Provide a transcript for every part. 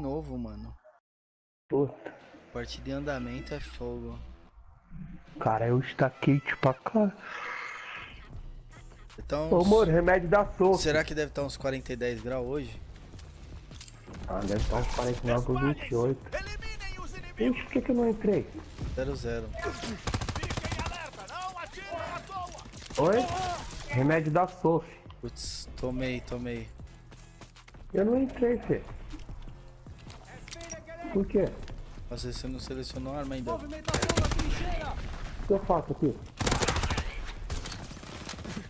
novo, mano. Puta. Partida em andamento é fogo. Cara, eu estaquei tipo a cara. Então, Ô, amor, remédio da sopa. será que deve estar uns 40 e 10 graus hoje? Ah, deve estar uns 49 por 28. Eliminem os inimigos! Ixi, por que, que eu não entrei? 0 0 Fiquem alerta! Não atirem à toa! Oi? Remédio da Sof. Putz, tomei, tomei. Eu não entrei, Fê. Por quê? Às vezes você não selecionou a arma ainda. O que eu faço aqui?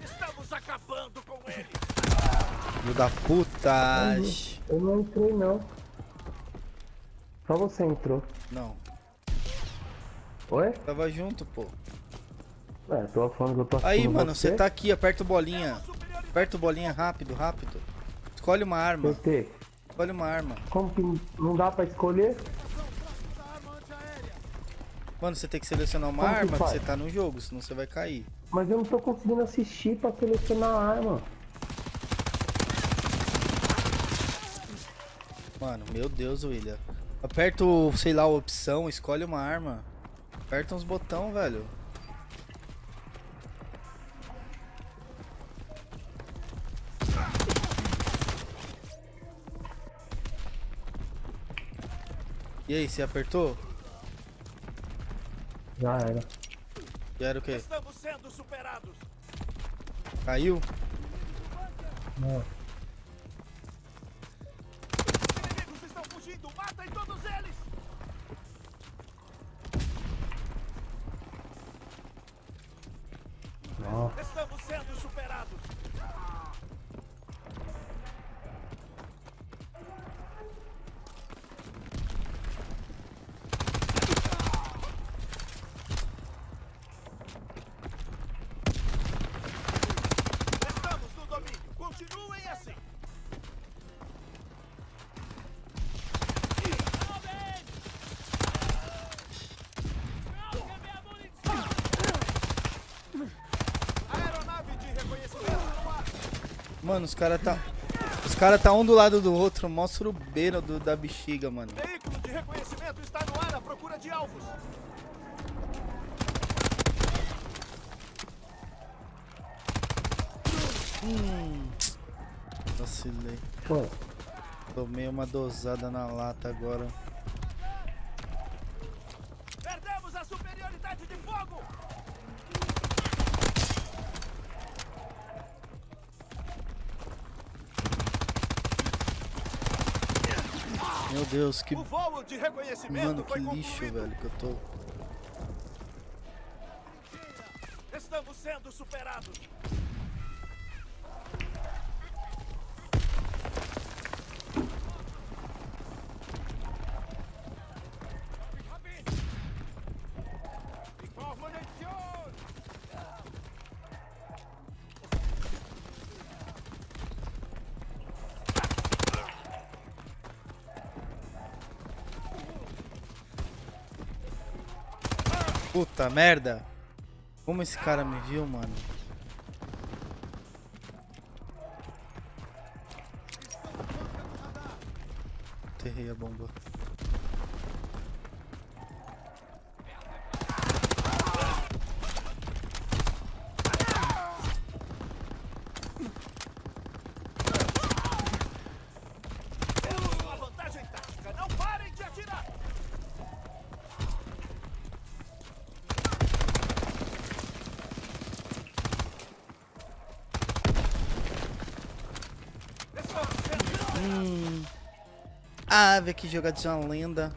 Estamos acabando com eles! Filho da puta! Eu não entrei, não. Só você entrou. Não, Oi? tava junto, pô. É, tô falando que eu tô Aí, mano, você tá aqui, aperta o bolinha. Aperta o bolinha rápido, rápido. Escolhe uma arma. PT, Escolhe uma arma. como que não dá pra escolher? Mano, você tem que selecionar uma Como que arma que faz? você tá no jogo, senão você vai cair. Mas eu não tô conseguindo assistir pra selecionar a arma. Mano, meu Deus, William. Aperta o, sei lá, a opção, escolhe uma arma. Aperta uns botão, velho. E aí, você apertou? Já era. E era o quê? Estamos sendo superados! Caiu? Não. Os inimigos estão fugindo! Matem todos eles! Mano, os caras tá. Os caras tá um do lado do outro, mostra o beiro do, da bexiga, mano. Veículo de reconhecimento está no ar à procura de alvos. Vacilei. Pô, Tomei uma dosada na lata agora. Deus, que. O voo de reconhecimento Mano, que foi lixo, velho, que eu tô. Estamos sendo superados. Puta merda! Como esse cara me viu, mano? Enterrei a bomba. Temos uma vantagem tática. Não parem de atirar. Estamos sendo Ah, velho, que jogadinha lenda.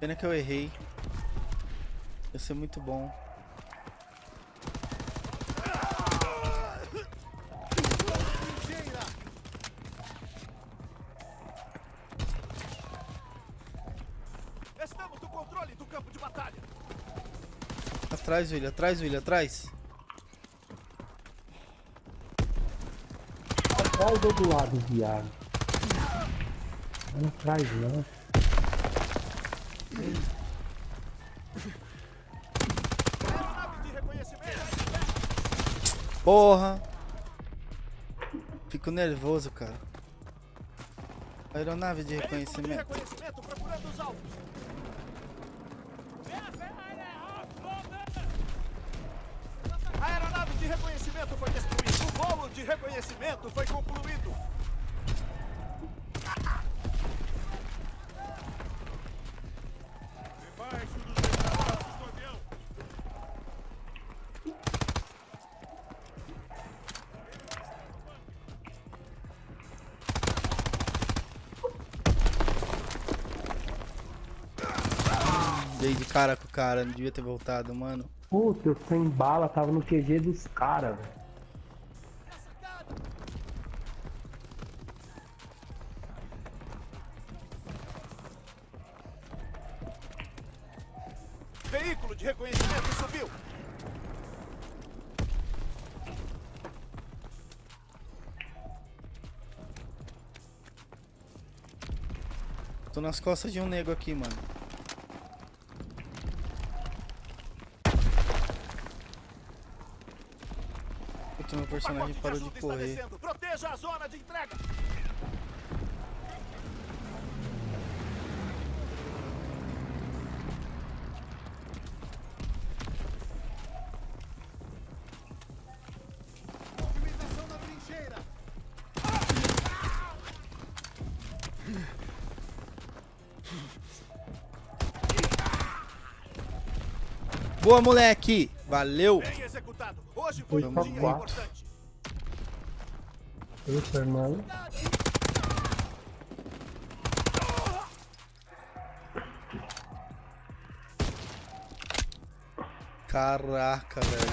Pena que eu errei. Ia ser muito bom. Estamos no controle do campo de batalha. Atrás, William, atrás, William, atrás. ou do lado, viado? Não atrás, não. Aeronave de reconhecimento. Porra! Fico nervoso, cara. Aeronave de reconhecimento. reconhecimento procurando os alvos. A aeronave de reconhecimento foi destruída. O voo de reconhecimento foi concluído. Dei de cara com o cara, não devia ter voltado, mano. Puta, eu sem bala, tava no QG dos caras, velho. Veículo de reconhecimento subiu. Tô nas costas de um nego aqui, mano. Puta, meu personagem de parou de está correr. Proteja a zona de entrega. Boa, moleque! Valeu! Bem executado. Hoje foi um Foi dia quatro. importante. Isso, irmão. Caraca, velho.